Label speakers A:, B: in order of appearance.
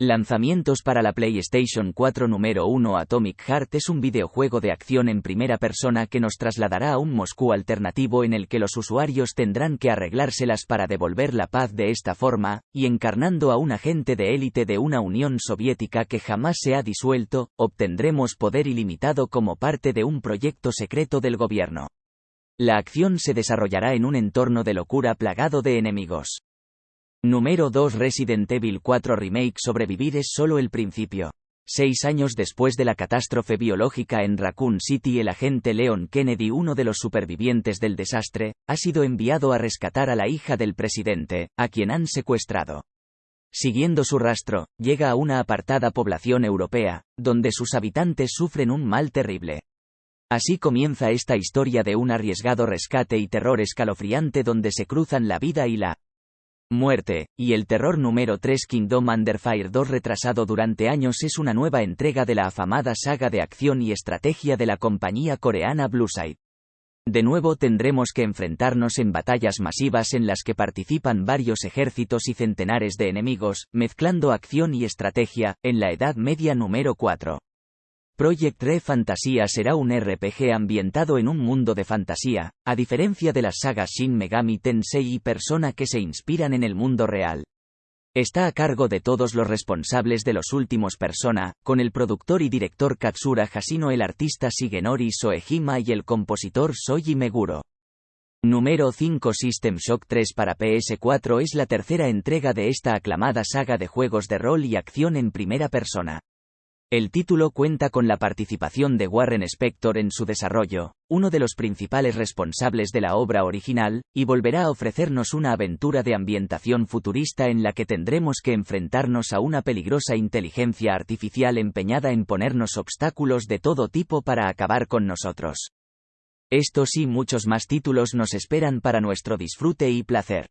A: Lanzamientos para la PlayStation 4 número 1 Atomic Heart es un videojuego de acción en primera persona que nos trasladará a un Moscú alternativo en el que los usuarios tendrán que arreglárselas para devolver la paz de esta forma, y encarnando a un agente de élite de una Unión Soviética que jamás se ha disuelto, obtendremos poder ilimitado como parte de un proyecto secreto del gobierno. La acción se desarrollará en un entorno de locura plagado de enemigos. Número 2 Resident Evil 4 Remake Sobrevivir es solo el principio. Seis años después de la catástrofe biológica en Raccoon City el agente Leon Kennedy uno de los supervivientes del desastre, ha sido enviado a rescatar a la hija del presidente, a quien han secuestrado. Siguiendo su rastro, llega a una apartada población europea, donde sus habitantes sufren un mal terrible. Así comienza esta historia de un arriesgado rescate y terror escalofriante donde se cruzan la vida y la Muerte, y el terror número 3 Kingdom Under Fire 2 retrasado durante años es una nueva entrega de la afamada saga de acción y estrategia de la compañía coreana Blueside. De nuevo tendremos que enfrentarnos en batallas masivas en las que participan varios ejércitos y centenares de enemigos, mezclando acción y estrategia, en la Edad Media número 4. Project Re Fantasía será un RPG ambientado en un mundo de fantasía, a diferencia de las sagas Shin Megami Tensei y Persona que se inspiran en el mundo real. Está a cargo de todos los responsables de los últimos Persona, con el productor y director Katsura Hashino, el artista Shigenori Soejima y el compositor Soji Meguro. Número 5 System Shock 3 para PS4 es la tercera entrega de esta aclamada saga de juegos de rol y acción en primera persona. El título cuenta con la participación de Warren Spector en su desarrollo, uno de los principales responsables de la obra original, y volverá a ofrecernos una aventura de ambientación futurista en la que tendremos que enfrentarnos a una peligrosa inteligencia artificial empeñada en ponernos obstáculos de todo tipo para acabar con nosotros. Estos y muchos más títulos nos esperan para nuestro disfrute y placer.